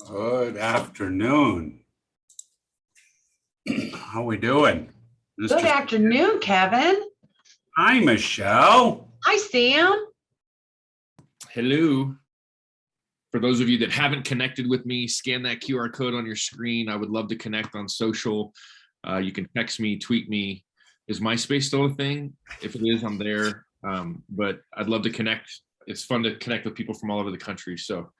Good afternoon. How are we doing? Good afternoon, Kevin. Hi, Michelle. Hi, Sam. Hello. For those of you that haven't connected with me, scan that QR code on your screen. I would love to connect on social. Uh, you can text me, tweet me. Is MySpace still a thing? If it is, I'm there. Um, but I'd love to connect. It's fun to connect with people from all over the country. So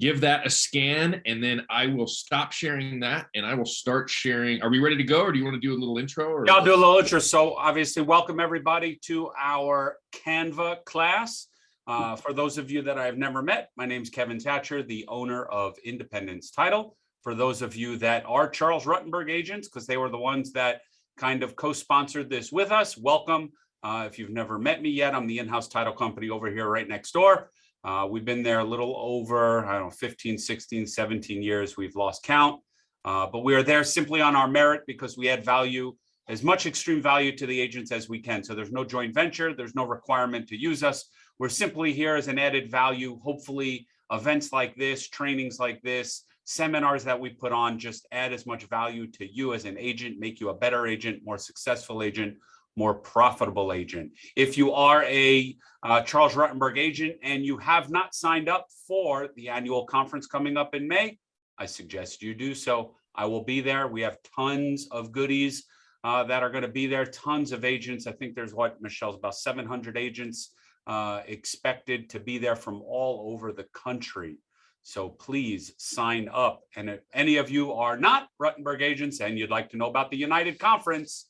give that a scan and then I will stop sharing that and I will start sharing. Are we ready to go or do you want to do a little intro? Or Yeah, I'll do a little intro. So obviously, welcome everybody to our Canva class. Uh, for those of you that I've never met, my name's Kevin Thatcher, the owner of Independence Title. For those of you that are Charles Rutenberg agents, because they were the ones that kind of co-sponsored this with us, welcome. Uh, if you've never met me yet, I'm the in-house title company over here right next door. Uh, we've been there a little over, I don't know, 15, 16, 17 years. We've lost count. Uh, but we are there simply on our merit because we add value, as much extreme value to the agents as we can. So there's no joint venture, there's no requirement to use us. We're simply here as an added value. Hopefully, events like this, trainings like this, seminars that we put on just add as much value to you as an agent, make you a better agent, more successful agent, more profitable agent. If you are a uh, Charles Rutenberg agent and you have not signed up for the annual conference coming up in May, I suggest you do so. I will be there. We have tons of goodies uh, that are going to be there, tons of agents. I think there's what, Michelle's about 700 agents uh, expected to be there from all over the country. So please sign up. And if any of you are not Rutenberg agents and you'd like to know about the United Conference,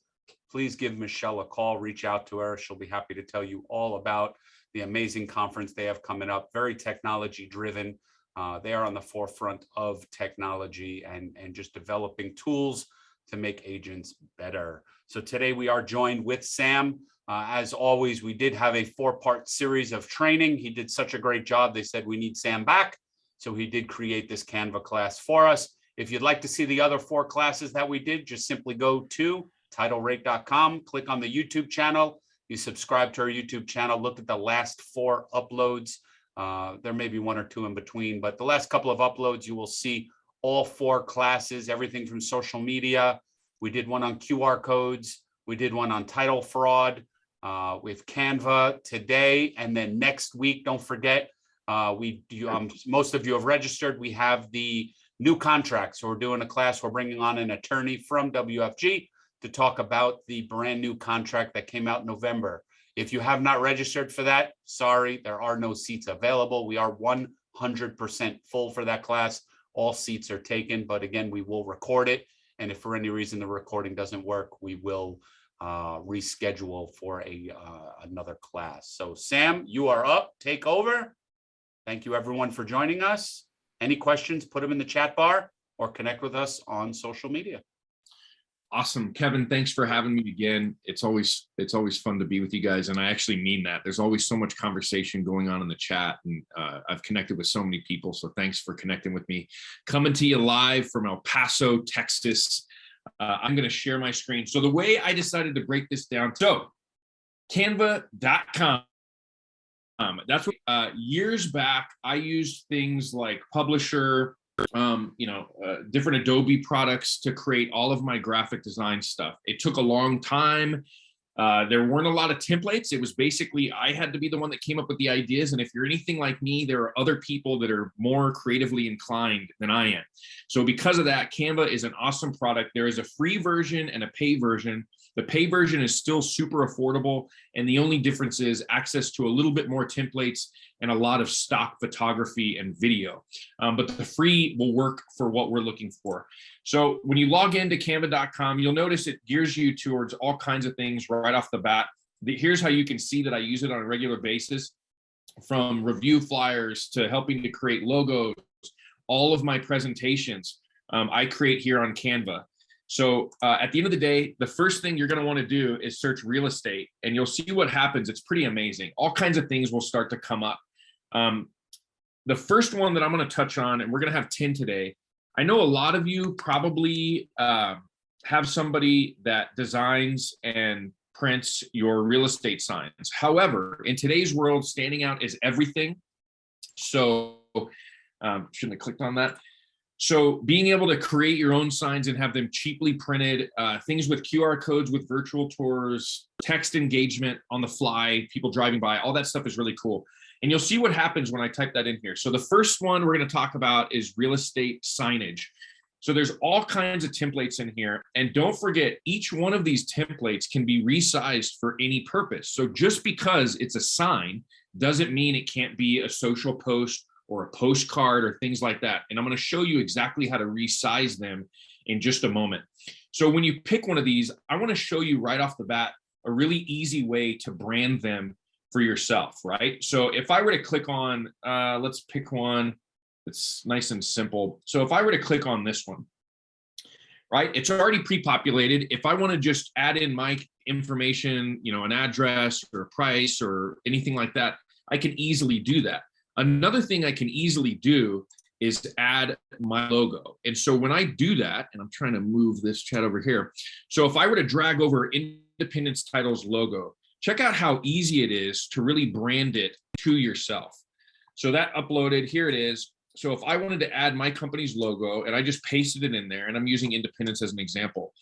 please give Michelle a call, reach out to her. She'll be happy to tell you all about the amazing conference they have coming up, very technology driven. Uh, they are on the forefront of technology and, and just developing tools to make agents better. So today we are joined with Sam. Uh, as always, we did have a four-part series of training. He did such a great job. They said we need Sam back. So he did create this Canva class for us. If you'd like to see the other four classes that we did, just simply go to titlerate.com, click on the YouTube channel. You subscribe to our YouTube channel, look at the last four uploads. Uh, there may be one or two in between, but the last couple of uploads, you will see all four classes, everything from social media. We did one on QR codes. We did one on title fraud uh, with Canva today. And then next week, don't forget, uh, we um, most of you have registered. We have the new contracts. So we're doing a class. We're bringing on an attorney from WFG to talk about the brand new contract that came out in November. If you have not registered for that, sorry, there are no seats available. We are 100% full for that class. All seats are taken, but again, we will record it. And if for any reason the recording doesn't work, we will uh, reschedule for a uh, another class. So Sam, you are up, take over. Thank you everyone for joining us. Any questions, put them in the chat bar or connect with us on social media. Awesome. Kevin, thanks for having me again. It's always it's always fun to be with you guys. And I actually mean that. There's always so much conversation going on in the chat. And uh, I've connected with so many people. So thanks for connecting with me. Coming to you live from El Paso, Texas. Uh, I'm going to share my screen. So the way I decided to break this down. So canva.com. Um, that's what uh, years back, I used things like Publisher, um, you know, uh, different Adobe products to create all of my graphic design stuff. It took a long time. Uh, there weren't a lot of templates. It was basically, I had to be the one that came up with the ideas. And if you're anything like me, there are other people that are more creatively inclined than I am. So because of that, Canva is an awesome product. There is a free version and a pay version. The pay version is still super affordable. And the only difference is access to a little bit more templates and a lot of stock photography and video. Um, but the free will work for what we're looking for. So when you log into canva.com, you'll notice it gears you towards all kinds of things right off the bat. Here's how you can see that I use it on a regular basis from review flyers to helping to create logos, all of my presentations um, I create here on Canva. So uh, at the end of the day, the first thing you're going to want to do is search real estate and you'll see what happens. It's pretty amazing. All kinds of things will start to come up. Um, the first one that I'm going to touch on, and we're going to have 10 today. I know a lot of you probably uh, have somebody that designs and prints your real estate signs. However, in today's world, standing out is everything. So um, shouldn't have clicked on that. So being able to create your own signs and have them cheaply printed, uh, things with QR codes, with virtual tours, text engagement on the fly, people driving by, all that stuff is really cool. And you'll see what happens when I type that in here. So the first one we're going to talk about is real estate signage. So there's all kinds of templates in here. And don't forget, each one of these templates can be resized for any purpose. So just because it's a sign doesn't mean it can't be a social post or a postcard or things like that. And I'm going to show you exactly how to resize them in just a moment. So when you pick one of these, I want to show you right off the bat a really easy way to brand them for yourself, right? So if I were to click on, uh, let's pick one it's nice and simple. So if I were to click on this one, right, it's already pre-populated. If I want to just add in my information, you know, an address or a price or anything like that, I can easily do that. Another thing I can easily do is add my logo. And so when I do that, and I'm trying to move this chat over here. So if I were to drag over Independence Titles logo, check out how easy it is to really brand it to yourself. So that uploaded, here it is. So if I wanted to add my company's logo and I just pasted it in there and I'm using Independence as an example,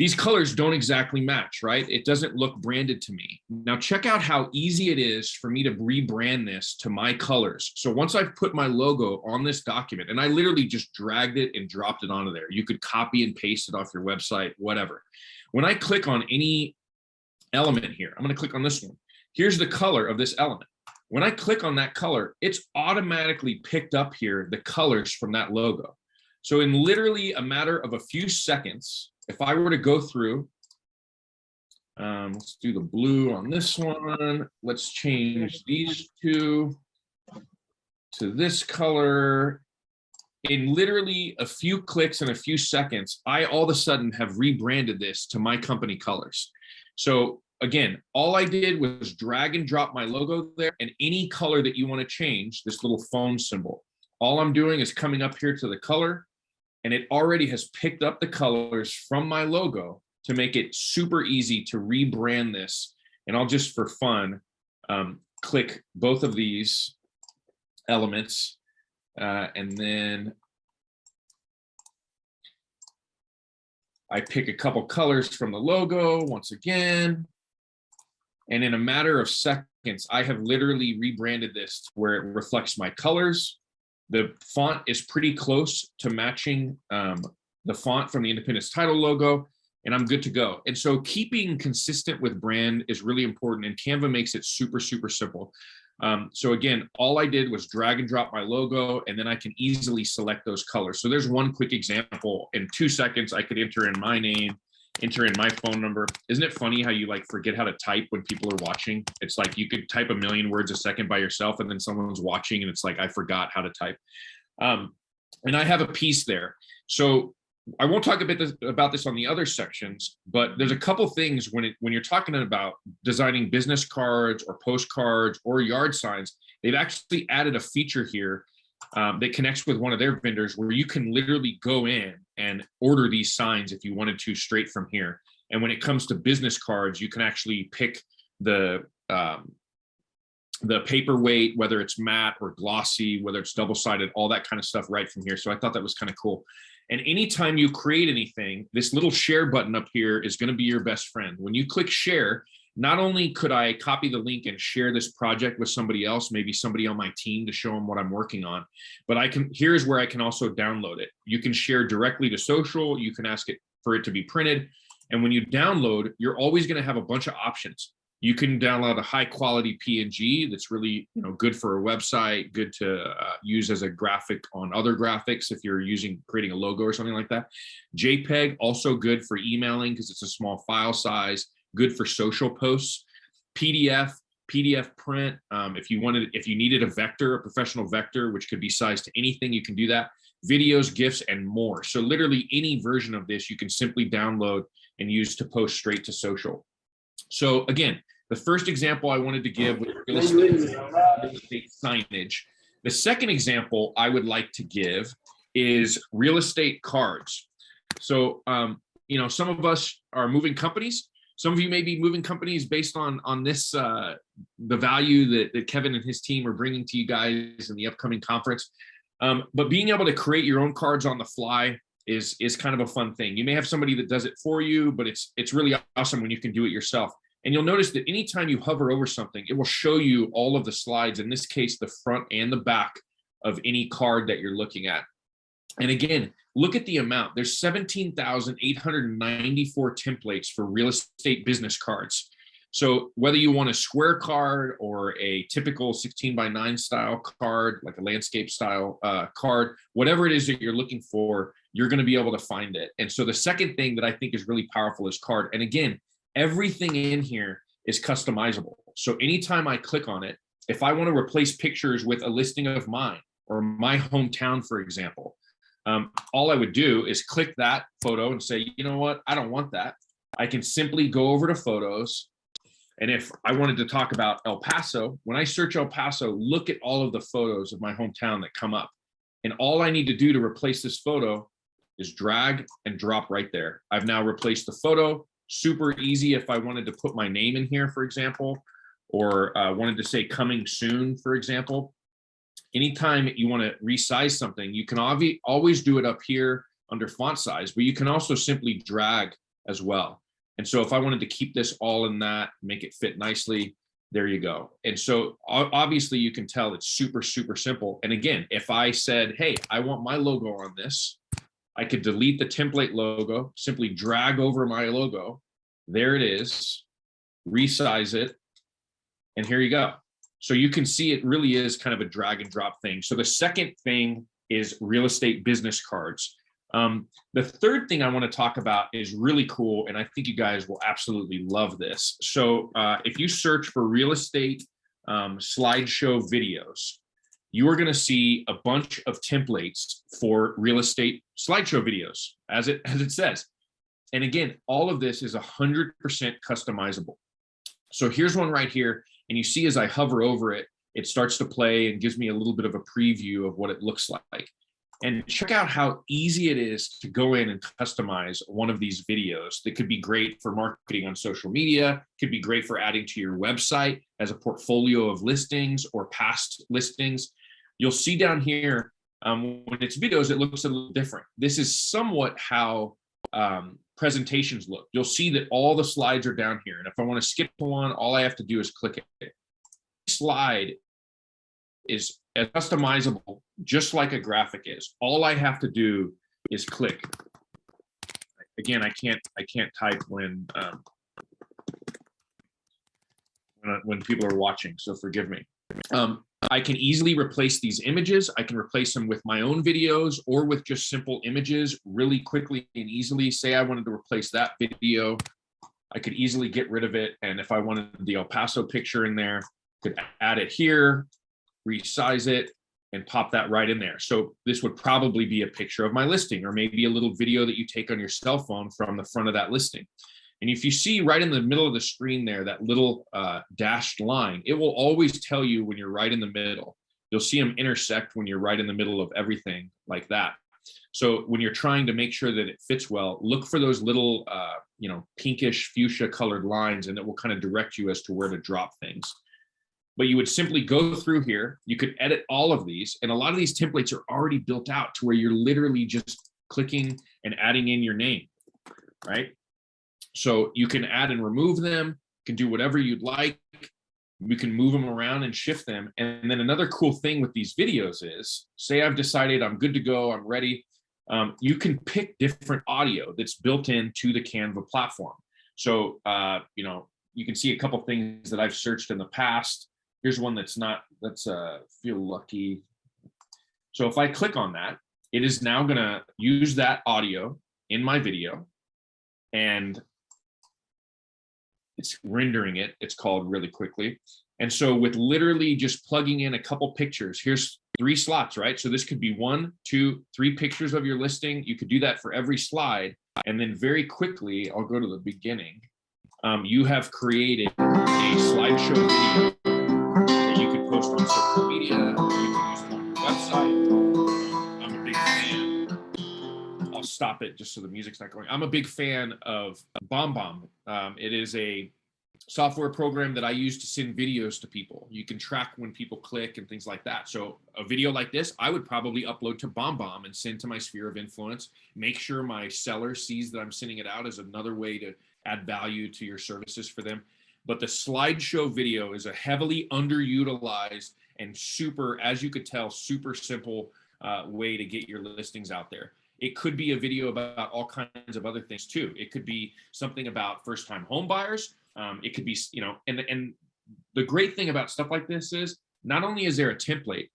these colors don't exactly match, right? It doesn't look branded to me. Now check out how easy it is for me to rebrand this to my colors. So once I've put my logo on this document and I literally just dragged it and dropped it onto there, you could copy and paste it off your website, whatever. When I click on any element here, I'm gonna click on this one. Here's the color of this element. When I click on that color, it's automatically picked up here, the colors from that logo. So in literally a matter of a few seconds, if I were to go through, um, let's do the blue on this one. Let's change these two to this color. In literally a few clicks and a few seconds, I all of a sudden have rebranded this to my company colors. So again, all I did was drag and drop my logo there and any color that you want to change, this little phone symbol. All I'm doing is coming up here to the color and it already has picked up the colors from my logo to make it super easy to rebrand this. And I'll just for fun, um, click both of these elements uh, and then I pick a couple colors from the logo once again. And in a matter of seconds, I have literally rebranded this where it reflects my colors. The font is pretty close to matching um, the font from the Independence title logo, and I'm good to go. And so keeping consistent with brand is really important, and Canva makes it super, super simple. Um, so again, all I did was drag and drop my logo, and then I can easily select those colors. So there's one quick example. In two seconds, I could enter in my name, enter in my phone number. Isn't it funny how you like forget how to type when people are watching? It's like you could type a million words a second by yourself and then someone's watching and it's like, I forgot how to type. Um, and I have a piece there. So I won't talk a bit this, about this on the other sections, but there's a couple things when it when you're talking about designing business cards or postcards or yard signs, they've actually added a feature here um, that connects with one of their vendors where you can literally go in and order these signs if you wanted to straight from here. And when it comes to business cards, you can actually pick the um, the paperweight, whether it's matte or glossy, whether it's double-sided, all that kind of stuff right from here. So I thought that was kind of cool. And anytime you create anything, this little share button up here is going to be your best friend. When you click share, not only could I copy the link and share this project with somebody else, maybe somebody on my team to show them what I'm working on, but I can, here's where I can also download it. You can share directly to social, you can ask it for it to be printed. And when you download, you're always gonna have a bunch of options. You can download a high quality PNG that's really you know, good for a website, good to uh, use as a graphic on other graphics if you're using creating a logo or something like that. JPEG, also good for emailing because it's a small file size good for social posts. PDF, PDF print. Um, if you wanted, if you needed a vector, a professional vector, which could be sized to anything, you can do that. Videos, GIFs, and more. So literally any version of this you can simply download and use to post straight to social. So again, the first example I wanted to give was real estate, real estate signage. The second example I would like to give is real estate cards. So, um, you know, some of us are moving companies some of you may be moving companies based on on this uh, the value that, that Kevin and his team are bringing to you guys in the upcoming conference. Um, but being able to create your own cards on the fly is is kind of a fun thing. You may have somebody that does it for you, but it's it's really awesome when you can do it yourself. And you'll notice that anytime you hover over something, it will show you all of the slides, in this case, the front and the back of any card that you're looking at. And again, look at the amount. There's 17,894 templates for real estate business cards. So whether you want a square card or a typical 16 by 9 style card, like a landscape style uh, card, whatever it is that you're looking for, you're going to be able to find it. And so the second thing that I think is really powerful is card. And again, everything in here is customizable. So anytime I click on it, if I want to replace pictures with a listing of mine or my hometown, for example, um, all I would do is click that photo and say, you know what, I don't want that. I can simply go over to photos. And if I wanted to talk about El Paso, when I search El Paso, look at all of the photos of my hometown that come up. And all I need to do to replace this photo is drag and drop right there. I've now replaced the photo. Super easy if I wanted to put my name in here, for example, or uh, wanted to say coming soon, for example anytime you want to resize something, you can always do it up here under font size, but you can also simply drag as well. And so if I wanted to keep this all in that, make it fit nicely, there you go. And so obviously you can tell it's super, super simple. And again, if I said, hey, I want my logo on this, I could delete the template logo, simply drag over my logo. There it is, resize it, and here you go. So you can see it really is kind of a drag and drop thing. So the second thing is real estate business cards. Um, the third thing I want to talk about is really cool, and I think you guys will absolutely love this. So uh, if you search for real estate um, slideshow videos, you are going to see a bunch of templates for real estate slideshow videos, as it as it says. And again, all of this is 100% customizable. So here's one right here. And you see as I hover over it, it starts to play and gives me a little bit of a preview of what it looks like. And check out how easy it is to go in and customize one of these videos that could be great for marketing on social media, could be great for adding to your website as a portfolio of listings or past listings. You'll see down here, um, when it's videos, it looks a little different. This is somewhat how um, presentations look. You'll see that all the slides are down here. And if I want to skip one, all I have to do is click it. Slide is customizable, just like a graphic is. All I have to do is click. Again, I can't I can't type when um, when, when people are watching, so forgive me. Um, I can easily replace these images. I can replace them with my own videos or with just simple images really quickly and easily. Say I wanted to replace that video, I could easily get rid of it. And if I wanted the El Paso picture in there, could add it here, resize it, and pop that right in there. So this would probably be a picture of my listing or maybe a little video that you take on your cell phone from the front of that listing. And if you see right in the middle of the screen there, that little uh, dashed line, it will always tell you when you're right in the middle. You'll see them intersect when you're right in the middle of everything like that. So when you're trying to make sure that it fits well, look for those little, uh, you know, pinkish fuchsia colored lines and it will kind of direct you as to where to drop things. But you would simply go through here. You could edit all of these. And a lot of these templates are already built out to where you're literally just clicking and adding in your name, right? So you can add and remove them, can do whatever you'd like. We can move them around and shift them. And then another cool thing with these videos is, say I've decided I'm good to go, I'm ready. Um, you can pick different audio that's built into the Canva platform. So, uh, you know, you can see a couple things that I've searched in the past. Here's one that's not, let's uh, feel lucky. So if I click on that, it is now gonna use that audio in my video. And it's rendering it, it's called really quickly. And so with literally just plugging in a couple pictures, here's three slots, right? So this could be one, two, three pictures of your listing. You could do that for every slide. And then very quickly, I'll go to the beginning. Um, you have created a slideshow video stop it just so the music's not going. I'm a big fan of BombBomb. Um, it is a software program that I use to send videos to people. You can track when people click and things like that. So a video like this, I would probably upload to BombBomb and send to my sphere of influence. Make sure my seller sees that I'm sending it out as another way to add value to your services for them. But the slideshow video is a heavily underutilized and super, as you could tell, super simple uh, way to get your listings out there. It could be a video about all kinds of other things too. It could be something about first-time home buyers. Um, it could be, you know, and and the great thing about stuff like this is not only is there a template,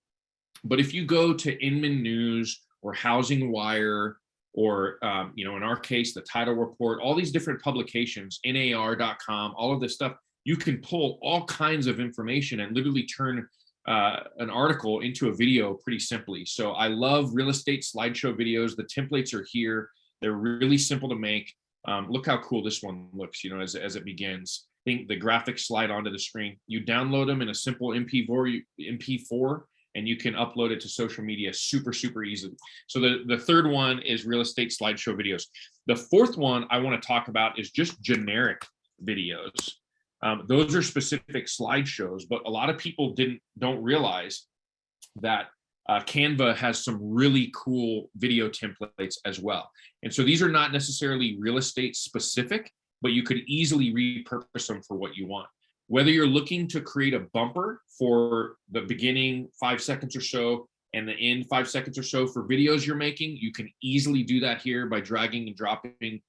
but if you go to Inman News or Housing Wire or, um, you know, in our case, the Title Report, all these different publications, NAR.com, all of this stuff, you can pull all kinds of information and literally turn uh, an article into a video pretty simply. So I love real estate slideshow videos. The templates are here. They're really simple to make. Um, look how cool this one looks, you know, as, as it begins. I think the graphics slide onto the screen. You download them in a simple MP4, MP4 and you can upload it to social media super, super easily. So the, the third one is real estate slideshow videos. The fourth one I wanna talk about is just generic videos. Um, those are specific slideshows, but a lot of people didn't don't realize that uh, Canva has some really cool video templates as well. And so these are not necessarily real estate specific, but you could easily repurpose them for what you want. Whether you're looking to create a bumper for the beginning five seconds or so and the end five seconds or so for videos you're making, you can easily do that here by dragging and dropping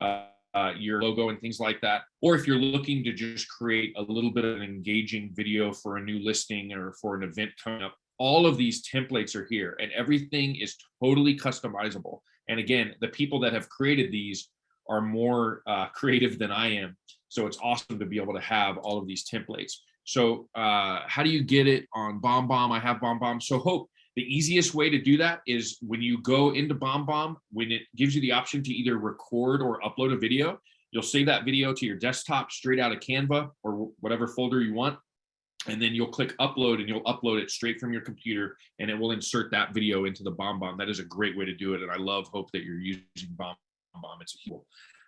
uh, uh, your logo and things like that. Or if you're looking to just create a little bit of an engaging video for a new listing or for an event coming up, all of these templates are here and everything is totally customizable. And again, the people that have created these are more uh, creative than I am. So it's awesome to be able to have all of these templates. So uh, how do you get it on BombBomb? I have BombBomb. So Hope, the easiest way to do that is when you go into BombBomb, when it gives you the option to either record or upload a video, you'll save that video to your desktop straight out of Canva or whatever folder you want. And then you'll click upload and you'll upload it straight from your computer and it will insert that video into the BombBomb. That is a great way to do it. And I love hope that you're using BombBomb. It's a tool.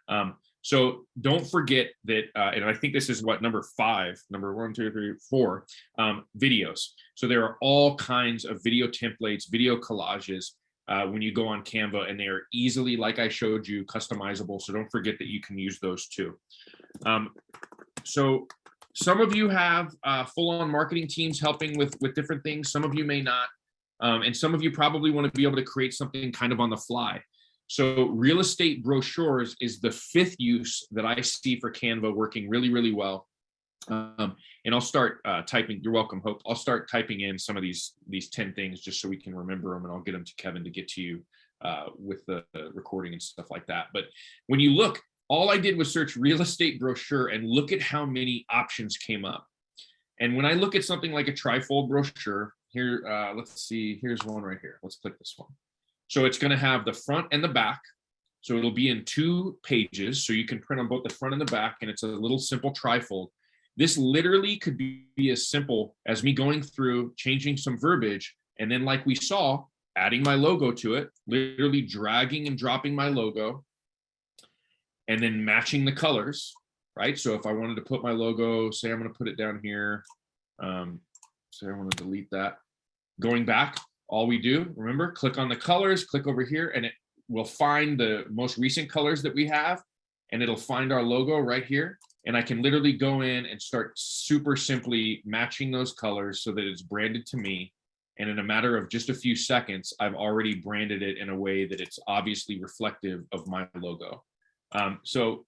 Um, so don't forget that, uh, and I think this is what number five, number one, two, three, four, um, videos. So there are all kinds of video templates, video collages uh, when you go on Canva and they are easily, like I showed you, customizable. So don't forget that you can use those too. Um, so some of you have uh, full-on marketing teams helping with, with different things. Some of you may not. Um, and some of you probably want to be able to create something kind of on the fly. So real estate brochures is the fifth use that I see for Canva working really, really well. Um, and I'll start uh, typing, you're welcome, Hope. I'll start typing in some of these these 10 things just so we can remember them and I'll get them to Kevin to get to you uh, with the, recording and stuff like that. But when you look, all I did was search real estate brochure and look at how many options came up. And when I look at something like a trifold brochure, here, uh, let's see, here's one right here. Let's click this one. So it's going to have the front and the back. So it'll be in two pages. So you can print on both the front and the back, and it's a little simple trifold. This literally could be as simple as me going through, changing some verbiage, and then like we saw, adding my logo to it, literally dragging and dropping my logo, and then matching the colors, right? So if I wanted to put my logo, say I'm going to put it down here, um, say I want to delete that. Going back, all we do, remember, click on the colors, click over here, and it will find the most recent colors that we have, and it'll find our logo right here. And I can literally go in and start super simply matching those colors so that it's branded to me. And in a matter of just a few seconds, I've already branded it in a way that it's obviously reflective of my logo. Um, so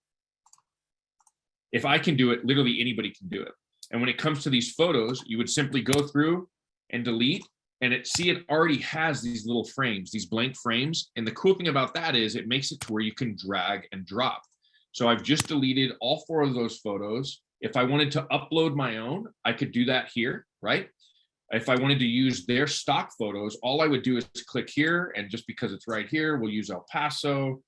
if I can do it, literally anybody can do it. And when it comes to these photos, you would simply go through and delete and it see it already has these little frames, these blank frames. And the cool thing about that is it makes it to where you can drag and drop. So I've just deleted all four of those photos. If I wanted to upload my own, I could do that here, right? If I wanted to use their stock photos, all I would do is click here. And just because it's right here, we'll use El Paso.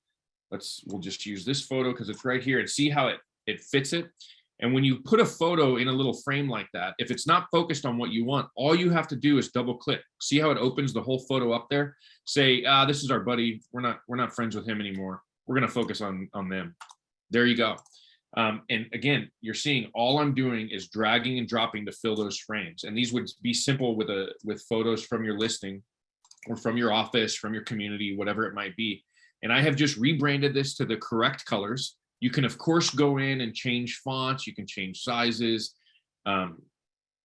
Let's, we'll just use this photo because it's right here and see how it, it fits it. And when you put a photo in a little frame like that, if it's not focused on what you want, all you have to do is double click. See how it opens the whole photo up there? Say, ah, this is our buddy. We're not, we're not friends with him anymore. We're going to focus on, on them. There you go. Um, and again, you're seeing all I'm doing is dragging and dropping to fill those frames. And these would be simple with a with photos from your listing or from your office, from your community, whatever it might be. And I have just rebranded this to the correct colors. You can of course go in and change fonts, you can change sizes. Um,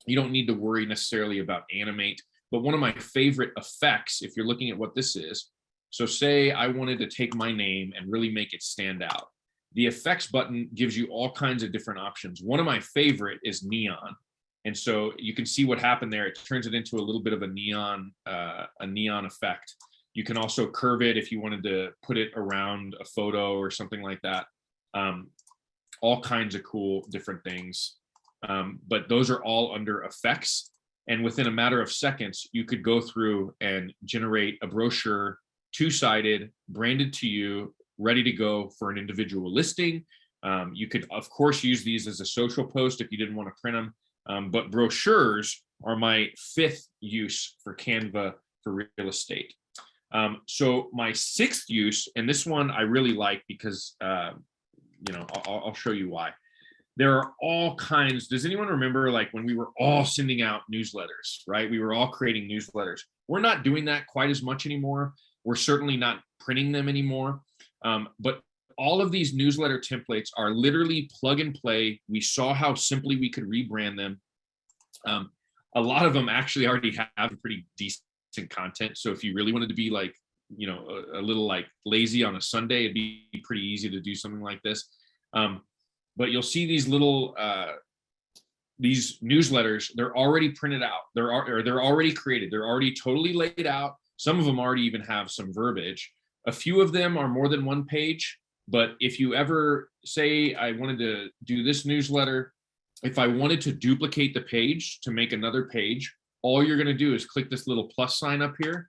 you don't need to worry necessarily about animate, but one of my favorite effects, if you're looking at what this is, so say I wanted to take my name and really make it stand out. The effects button gives you all kinds of different options. One of my favorite is neon. And so you can see what happened there. It turns it into a little bit of a neon, uh, a neon effect. You can also curve it if you wanted to put it around a photo or something like that. Um, all kinds of cool different things. Um, but those are all under effects. And within a matter of seconds, you could go through and generate a brochure, two-sided, branded to you, ready to go for an individual listing. Um, you could, of course, use these as a social post if you didn't want to print them. Um, but brochures are my fifth use for Canva for real estate. Um, so my sixth use, and this one I really like because, uh, you know, I'll, I'll show you why. There are all kinds. Does anyone remember like when we were all sending out newsletters, right? We were all creating newsletters. We're not doing that quite as much anymore. We're certainly not printing them anymore. Um, but all of these newsletter templates are literally plug and play. We saw how simply we could rebrand them. Um, a lot of them actually already have pretty decent content. So if you really wanted to be like, you know, a, a little like lazy on a Sunday, it'd be pretty easy to do something like this. Um, but you'll see these little, uh, these newsletters, they're already printed out. They're, or they're already created. They're already totally laid out. Some of them already even have some verbiage. A few of them are more than one page, but if you ever say I wanted to do this newsletter, if I wanted to duplicate the page to make another page, all you're going to do is click this little plus sign up here.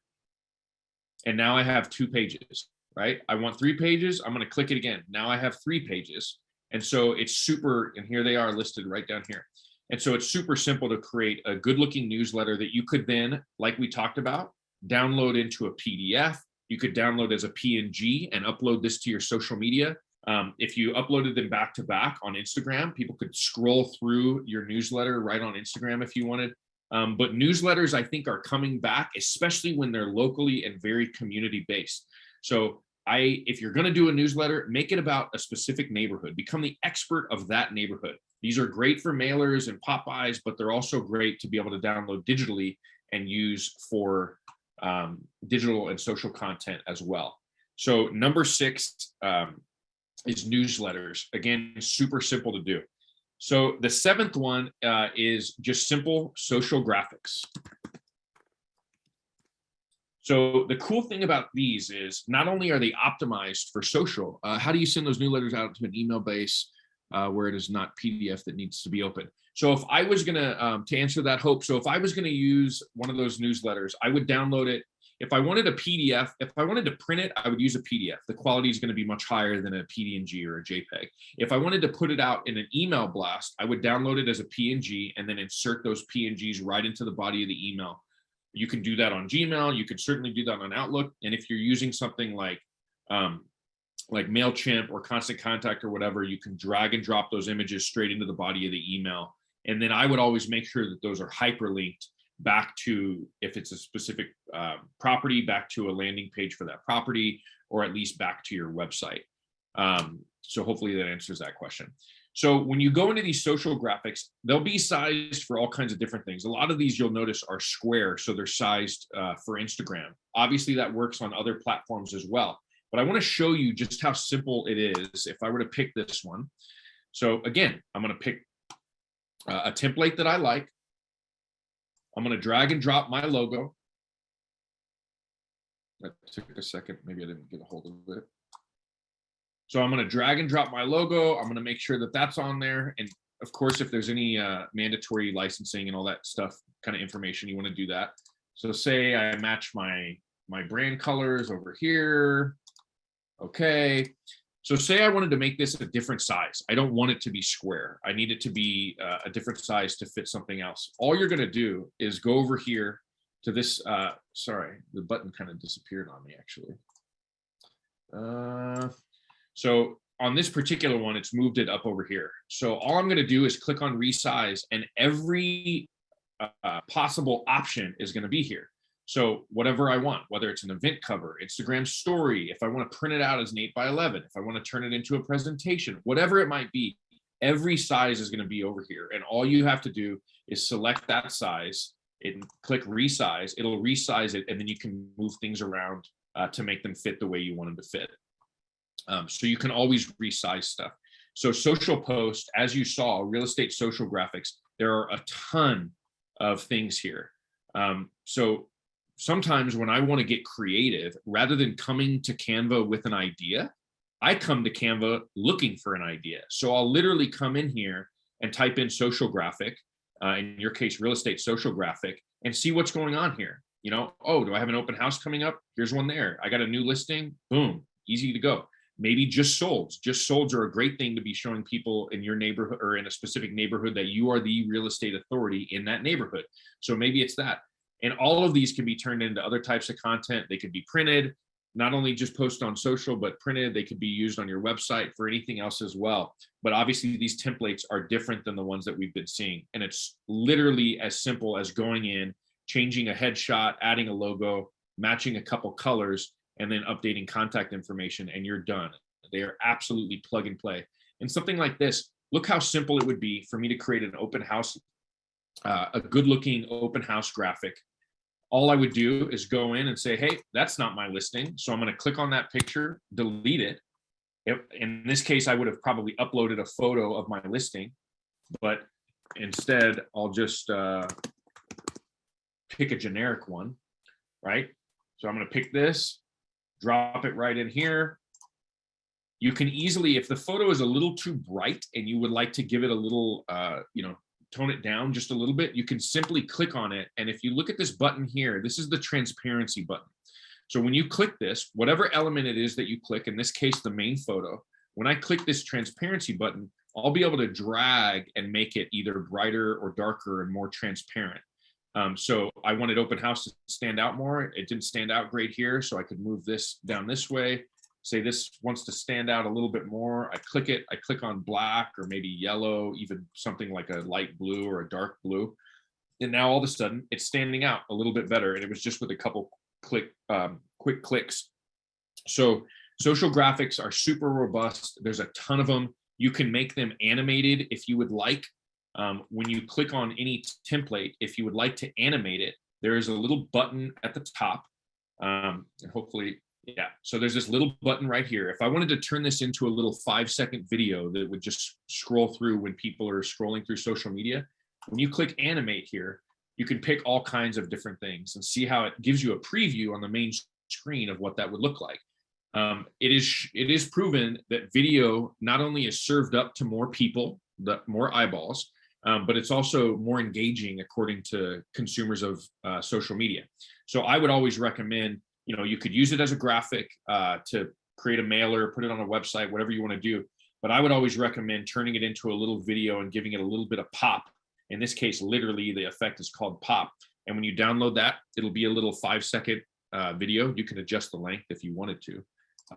And now I have two pages, right? I want three pages. I'm going to click it again. Now I have three pages. And so it's super, and here they are listed right down here. And so it's super simple to create a good looking newsletter that you could then, like we talked about, download into a PDF. You could download as a PNG and upload this to your social media. Um, if you uploaded them back to back on Instagram, people could scroll through your newsletter right on Instagram if you wanted. Um, but newsletters, I think, are coming back, especially when they're locally and very community based. So I, if you're going to do a newsletter, make it about a specific neighborhood. Become the expert of that neighborhood. These are great for mailers and pop-bys, but they're also great to be able to download digitally and use for um, digital and social content as well. So number six um, is newsletters. Again, super simple to do. So the seventh one uh, is just simple social graphics. So the cool thing about these is not only are they optimized for social, uh, how do you send those newsletters out to an email base uh, where it is not PDF that needs to be open? So if I was gonna, um, to answer that hope, so if I was gonna use one of those newsletters, I would download it. If I wanted a PDF, if I wanted to print it, I would use a PDF. The quality is gonna be much higher than a PDNG or a JPEG. If I wanted to put it out in an email blast, I would download it as a PNG and then insert those PNGs right into the body of the email. You can do that on Gmail. You could certainly do that on Outlook. And if you're using something like um, like MailChimp or Constant Contact or whatever, you can drag and drop those images straight into the body of the email. And then I would always make sure that those are hyperlinked back to, if it's a specific uh, property, back to a landing page for that property, or at least back to your website. Um, so hopefully that answers that question. So when you go into these social graphics, they'll be sized for all kinds of different things. A lot of these you'll notice are square, so they're sized uh, for Instagram. Obviously that works on other platforms as well. But I wanna show you just how simple it is if I were to pick this one. So again, I'm gonna pick uh, a template that I like. I'm gonna drag and drop my logo. That took a second, maybe I didn't get a hold of it. So I'm going to drag and drop my logo. I'm going to make sure that that's on there. And of course, if there's any uh, mandatory licensing and all that stuff, kind of information, you want to do that. So say I match my, my brand colors over here. Okay. So say I wanted to make this a different size. I don't want it to be square. I need it to be uh, a different size to fit something else. All you're going to do is go over here to this. Uh, sorry, the button kind of disappeared on me actually. Uh, so on this particular one, it's moved it up over here. So all I'm gonna do is click on resize and every uh, possible option is gonna be here. So whatever I want, whether it's an event cover, Instagram story, if I want to print it out as an eight by 11, if I want to turn it into a presentation, whatever it might be, every size is going to be over here. And all you have to do is select that size and click resize. It'll resize it and then you can move things around uh, to make them fit the way you want them to fit. Um, so you can always resize stuff. So social post, as you saw, real estate social graphics, there are a ton of things here. Um, so sometimes when I want to get creative, rather than coming to Canva with an idea, I come to Canva looking for an idea. So I'll literally come in here and type in social graphic, uh, in your case, real estate social graphic, and see what's going on here. You know, oh, do I have an open house coming up? Here's one there. I got a new listing. Boom, easy to go. Maybe just solds. Just solds are a great thing to be showing people in your neighborhood or in a specific neighborhood that you are the real estate authority in that neighborhood. So maybe it's that. And all of these can be turned into other types of content. They could be printed, not only just post on social, but printed. They could be used on your website for anything else as well. But obviously these templates are different than the ones that we've been seeing. And it's literally as simple as going in, changing a headshot, adding a logo, matching a couple colors, and then updating contact information, and you're done. They are absolutely plug and play. And something like this, look how simple it would be for me to create an open house uh, a good looking open house graphic. All I would do is go in and say, hey, that's not my listing. So I'm going to click on that picture, delete it. If, in this case, I would have probably uploaded a photo of my listing, but instead I'll just uh, pick a generic one, right? So I'm going to pick this, drop it right in here. You can easily, if the photo is a little too bright and you would like to give it a little, uh, you know, tone it down just a little bit, you can simply click on it. And if you look at this button here, this is the transparency button. So when you click this, whatever element it is that you click, in this case, the main photo, when I click this transparency button, I'll be able to drag and make it either brighter or darker and more transparent. Um, so I wanted open house to stand out more. It didn't stand out great here. So I could move this down this way say this wants to stand out a little bit more, I click it, I click on black or maybe yellow, even something like a light blue or a dark blue. And now all of a sudden it's standing out a little bit better. And it was just with a couple click, um, quick clicks. So social graphics are super robust. There's a ton of them. You can make them animated if you would like. Um, when you click on any template, if you would like to animate it, there is a little button at the top. Um, and hopefully yeah, so there's this little button right here. If I wanted to turn this into a little five second video that would just scroll through when people are scrolling through social media, when you click animate here, you can pick all kinds of different things and see how it gives you a preview on the main screen of what that would look like. Um, it is it is proven that video not only is served up to more people, the more eyeballs, um, but it's also more engaging according to consumers of uh, social media. So I would always recommend you know, you could use it as a graphic uh, to create a mailer, put it on a website, whatever you want to do. But I would always recommend turning it into a little video and giving it a little bit of pop. In this case, literally the effect is called pop. And when you download that, it'll be a little five second uh, video. You can adjust the length if you wanted to.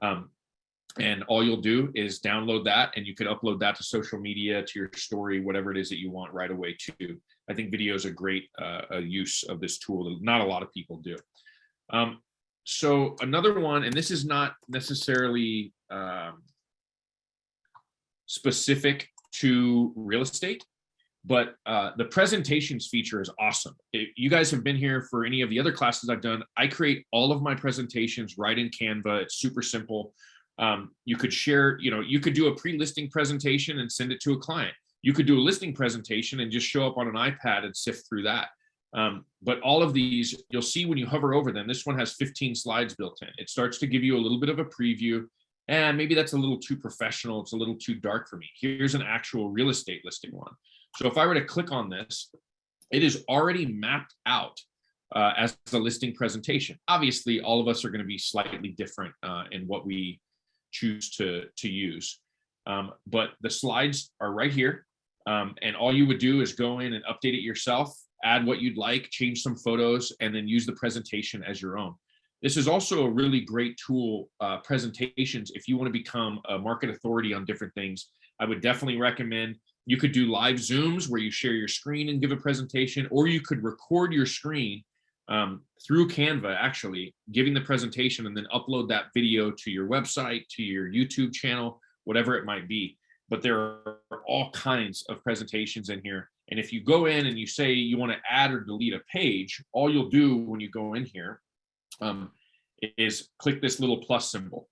Um, and all you'll do is download that and you can upload that to social media, to your story, whatever it is that you want right away too. I think video is a great uh, use of this tool that not a lot of people do. Um, so another one, and this is not necessarily um, specific to real estate, but uh, the presentations feature is awesome. If you guys have been here for any of the other classes I've done, I create all of my presentations right in Canva. It's super simple. Um, you could share, you know, you could do a pre-listing presentation and send it to a client. You could do a listing presentation and just show up on an iPad and sift through that. Um, but all of these, you'll see when you hover over them, this one has 15 slides built in. It starts to give you a little bit of a preview. And maybe that's a little too professional. It's a little too dark for me. Here's an actual real estate listing one. So if I were to click on this, it is already mapped out uh, as a listing presentation. Obviously, all of us are going to be slightly different uh, in what we choose to, to use. Um, but the slides are right here. Um, and all you would do is go in and update it yourself add what you'd like, change some photos, and then use the presentation as your own. This is also a really great tool, uh, presentations, if you want to become a market authority on different things. I would definitely recommend, you could do live Zooms where you share your screen and give a presentation, or you could record your screen um, through Canva, actually, giving the presentation and then upload that video to your website, to your YouTube channel, whatever it might be. But there are all kinds of presentations in here. And if you go in and you say you want to add or delete a page, all you'll do when you go in here um, is click this little plus symbol.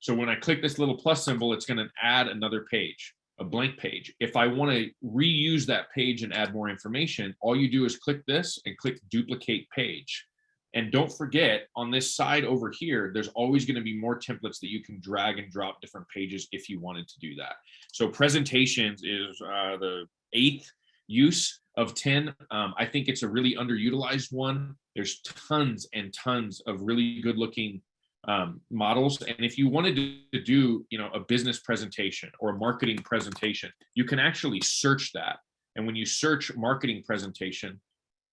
So when I click this little plus symbol, it's going to add another page, a blank page. If I want to reuse that page and add more information, all you do is click this and click duplicate page. And don't forget on this side over here, there's always going to be more templates that you can drag and drop different pages if you wanted to do that. So presentations is uh, the eighth use of 10. Um, I think it's a really underutilized one. There's tons and tons of really good looking um, models. And if you wanted to do, you know, a business presentation or a marketing presentation, you can actually search that. And when you search marketing presentation,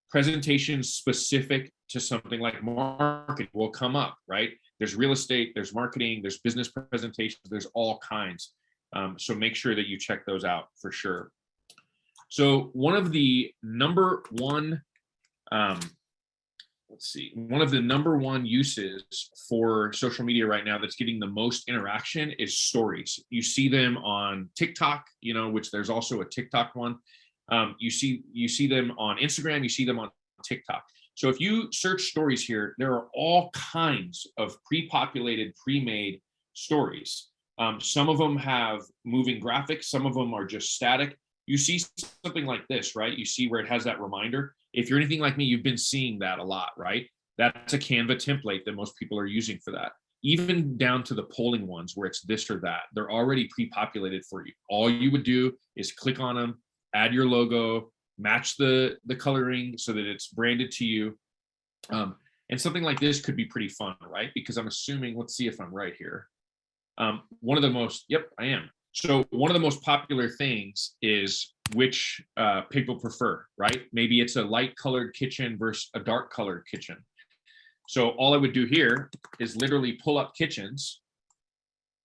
presentations specific to something like marketing will come up, right? There's real estate, there's marketing, there's business presentations, there's all kinds. Um, so make sure that you check those out for sure. So one of the number one, um, let's see, one of the number one uses for social media right now that's getting the most interaction is stories. You see them on TikTok, you know, which there's also a TikTok one. Um, you see, you see them on Instagram, you see them on TikTok. So if you search stories here, there are all kinds of pre-populated, pre-made stories. Um, some of them have moving graphics, some of them are just static. You see something like this, right? You see where it has that reminder. If you're anything like me, you've been seeing that a lot, right? That's a Canva template that most people are using for that. Even down to the polling ones where it's this or that, they're already pre-populated for you. All you would do is click on them, add your logo, match the, the coloring so that it's branded to you. Um, and something like this could be pretty fun, right? Because I'm assuming, let's see if I'm right here. Um, one of the most, yep, I am. So one of the most popular things is which uh, people prefer, right? Maybe it's a light colored kitchen versus a dark colored kitchen. So all I would do here is literally pull up kitchens.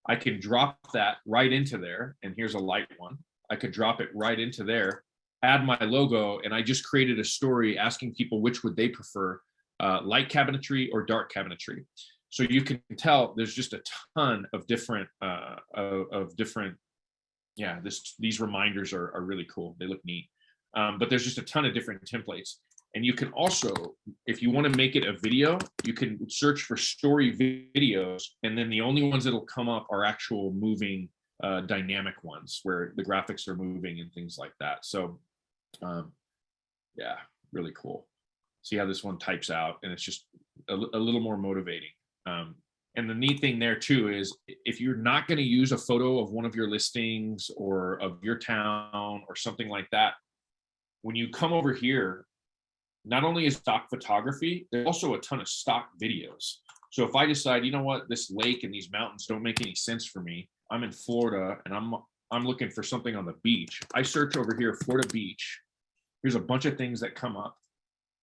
I can drop that right into there. And here's a light one. I could drop it right into there, add my logo, and I just created a story asking people which would they prefer, uh, light cabinetry or dark cabinetry. So you can tell there's just a ton of different uh, of, of different, yeah, this these reminders are, are really cool. They look neat. Um, but there's just a ton of different templates. And you can also, if you want to make it a video, you can search for story videos. And then the only ones that'll come up are actual moving uh, dynamic ones where the graphics are moving and things like that. So um, yeah, really cool. See how this one types out and it's just a, a little more motivating. Um, and the neat thing there too is if you're not going to use a photo of one of your listings or of your town or something like that, when you come over here, not only is stock photography, there's also a ton of stock videos. So if I decide, you know what, this lake and these mountains don't make any sense for me, I'm in Florida and I'm I'm looking for something on the beach. I search over here, Florida beach. Here's a bunch of things that come up.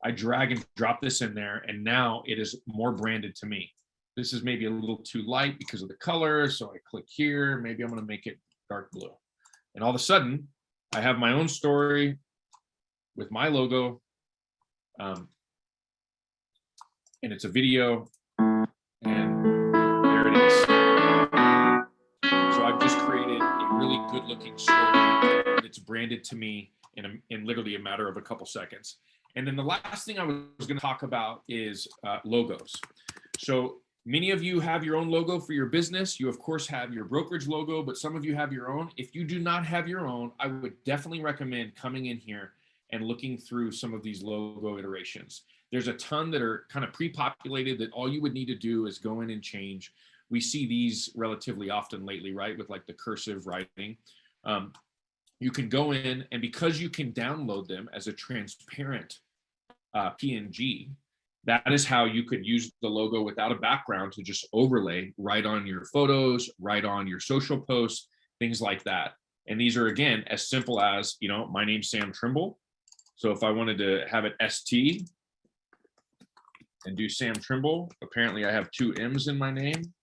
I drag and drop this in there and now it is more branded to me. This is maybe a little too light because of the color. So I click here, maybe I'm gonna make it dark blue. And all of a sudden I have my own story with my logo. Um, and it's a video and there it is. So I've just created a really good looking story that's branded to me in, a, in literally a matter of a couple seconds. And then the last thing I was going to talk about is uh, logos. So many of you have your own logo for your business. You of course have your brokerage logo, but some of you have your own. If you do not have your own, I would definitely recommend coming in here and looking through some of these logo iterations. There's a ton that are kind of pre-populated that all you would need to do is go in and change. We see these relatively often lately, right? With like the cursive writing. Um, you can go in and because you can download them as a transparent uh, PNG, that is how you could use the logo without a background to just overlay right on your photos, right on your social posts, things like that. And these are again, as simple as, you know, my name's Sam Trimble. So if I wanted to have it ST, and do Sam Trimble. Apparently I have two M's in my name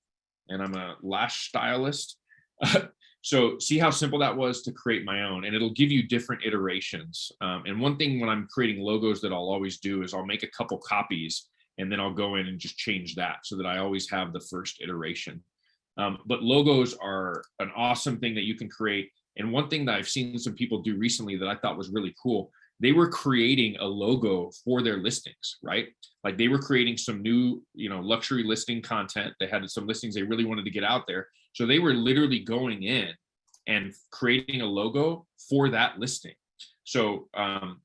and I'm a lash stylist. so see how simple that was to create my own and it'll give you different iterations. Um, and one thing when I'm creating logos that I'll always do is I'll make a couple copies and then I'll go in and just change that so that I always have the first iteration. Um, but logos are an awesome thing that you can create. And one thing that I've seen some people do recently that I thought was really cool, they were creating a logo for their listings, right? Like they were creating some new, you know, luxury listing content. They had some listings they really wanted to get out there. So they were literally going in and creating a logo for that listing. So um,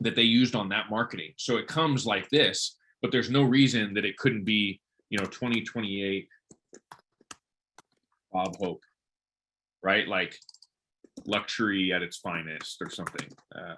that they used on that marketing. So it comes like this, but there's no reason that it couldn't be, you know, 2028 Bob Hope, right? Like luxury at its finest or something. Uh,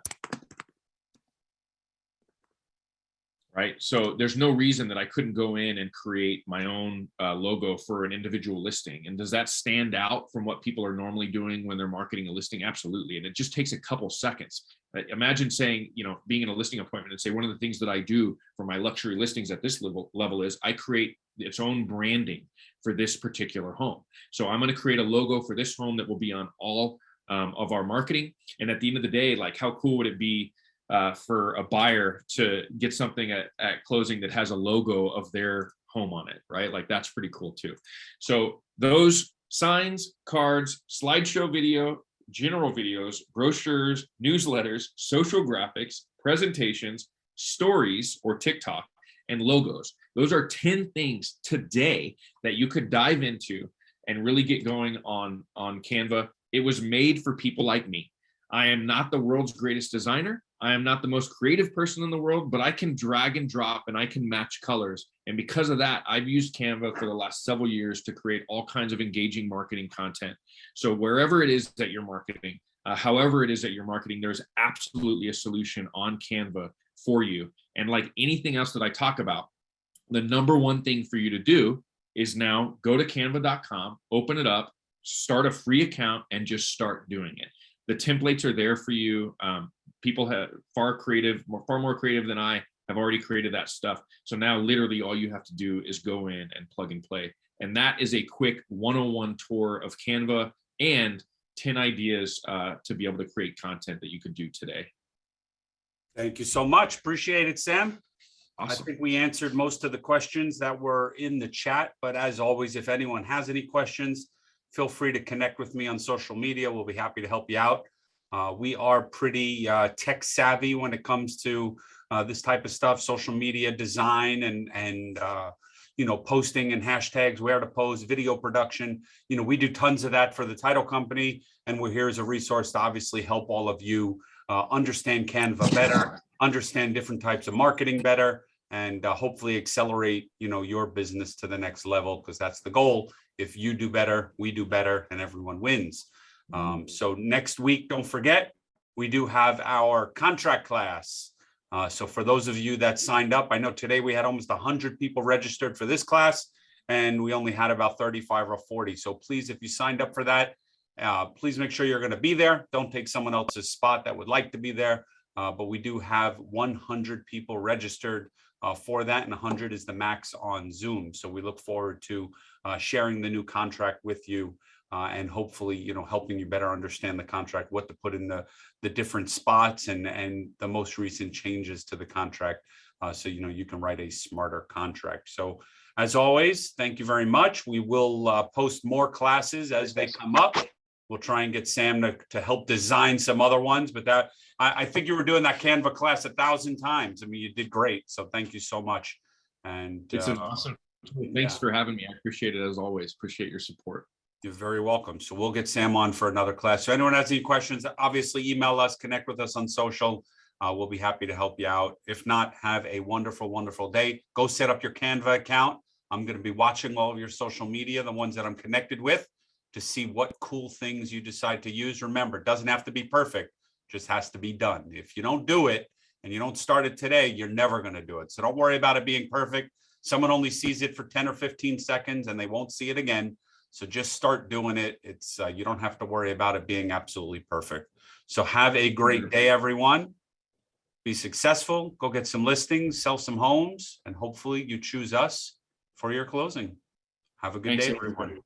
right? So there's no reason that I couldn't go in and create my own uh, logo for an individual listing. And does that stand out from what people are normally doing when they're marketing a listing? Absolutely. And it just takes a couple seconds. Imagine saying, you know, being in a listing appointment and say, one of the things that I do for my luxury listings at this level, level is I create its own branding for this particular home. So I'm going to create a logo for this home that will be on all um, of our marketing. And at the end of the day, like how cool would it be uh, for a buyer to get something at, at closing that has a logo of their home on it, right? Like that's pretty cool too. So those signs, cards, slideshow video, general videos, brochures, newsletters, social graphics, presentations, stories or TikTok, and logos. Those are 10 things today that you could dive into and really get going on, on Canva. It was made for people like me. I am not the world's greatest designer. I am not the most creative person in the world, but I can drag and drop and I can match colors. And because of that, I've used Canva for the last several years to create all kinds of engaging marketing content. So wherever it is that you're marketing, uh, however it is that you're marketing, there's absolutely a solution on Canva for you. And like anything else that I talk about, the number one thing for you to do is now go to canva.com, open it up, start a free account and just start doing it. The templates are there for you. Um, people have far creative, more, far more creative than I have already created that stuff. So now literally all you have to do is go in and plug and play. And that is a quick 101 tour of Canva and 10 ideas uh, to be able to create content that you could do today. Thank you so much. Appreciate it, Sam. I think we answered most of the questions that were in the chat, but as always, if anyone has any questions, feel free to connect with me on social media. We'll be happy to help you out. Uh, we are pretty uh, tech savvy when it comes to uh, this type of stuff, social media design and, and uh, you know, posting and hashtags, where to post, video production. You know, we do tons of that for the title company, and we're here as a resource to obviously help all of you uh, understand Canva better, understand different types of marketing better, and uh, hopefully accelerate, you know, your business to the next level, because that's the goal. If you do better, we do better, and everyone wins. Um, so next week, don't forget, we do have our contract class. Uh, so for those of you that signed up, I know today we had almost hundred people registered for this class and we only had about 35 or 40. So please, if you signed up for that, uh, please make sure you're going to be there. Don't take someone else's spot that would like to be there. Uh, but we do have 100 people registered uh, for that and 100 is the max on Zoom. So we look forward to uh, sharing the new contract with you uh, and hopefully, you know, helping you better understand the contract, what to put in the, the different spots and, and the most recent changes to the contract. Uh, so, you know, you can write a smarter contract. So as always, thank you very much. We will uh, post more classes as they come up. We'll try and get Sam to, to help design some other ones, but that, I, I think you were doing that Canva class a thousand times. I mean, you did great. So thank you so much. And It's an uh, awesome. Thanks yeah. for having me. I appreciate it as always. Appreciate your support. You're very welcome. So we'll get Sam on for another class. So anyone has any questions, obviously email us, connect with us on social. Uh, we'll be happy to help you out. If not, have a wonderful, wonderful day. Go set up your Canva account. I'm going to be watching all of your social media, the ones that I'm connected with, to see what cool things you decide to use. Remember, it doesn't have to be perfect, just has to be done. If you don't do it and you don't start it today, you're never going to do it. So don't worry about it being perfect. Someone only sees it for 10 or 15 seconds and they won't see it again. So just start doing it. It's uh, you don't have to worry about it being absolutely perfect. So have a great day, everyone. be successful, go get some listings, sell some homes, and hopefully you choose us for your closing. Have a good Thanks, day, everyone. everyone.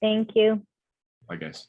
Thank you. I guess.